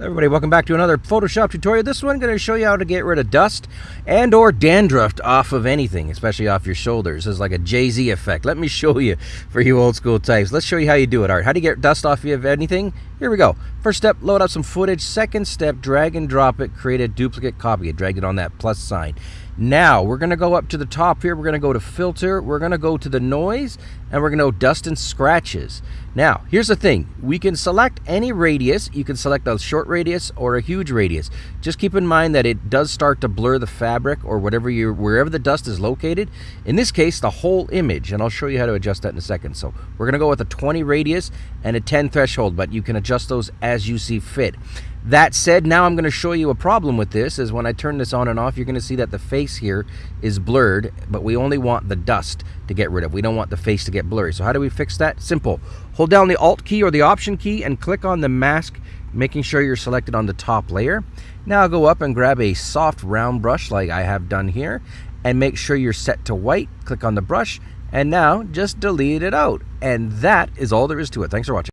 Everybody, welcome back to another Photoshop tutorial. This one going to show you how to get rid of dust and or dandruff off of anything, especially off your shoulders. Is like a Jay-Z effect. Let me show you for you old school types. Let's show you how you do it. All right, how do you get dust off of anything? Here we go. First step, load up some footage. Second step, drag and drop it, create a duplicate copy. Drag it on that plus sign. Now, we're going to go up to the top here. We're going to go to filter. We're going to go to the noise and we're going to go dust and scratches. Now, here's the thing. We can select any radius. You can select a short radius or a huge radius. Just keep in mind that it does start to blur the fabric or whatever you wherever the dust is located. In this case, the whole image, and I'll show you how to adjust that in a second. So, we're going to go with a 20 radius and a 10 threshold, but you can adjust those as you see fit. That said, now I'm going to show you a problem with this is when I turn this on and off, you're going to see that the face here is blurred, but we only want the dust to get rid of. We don't want the face to get blurry. So how do we fix that? Simple. Hold down the Alt key or the Option key and click on the mask, making sure you're selected on the top layer. Now I'll go up and grab a soft round brush like I have done here and make sure you're set to white. Click on the brush and now just delete it out. And that is all there is to it. Thanks for watching.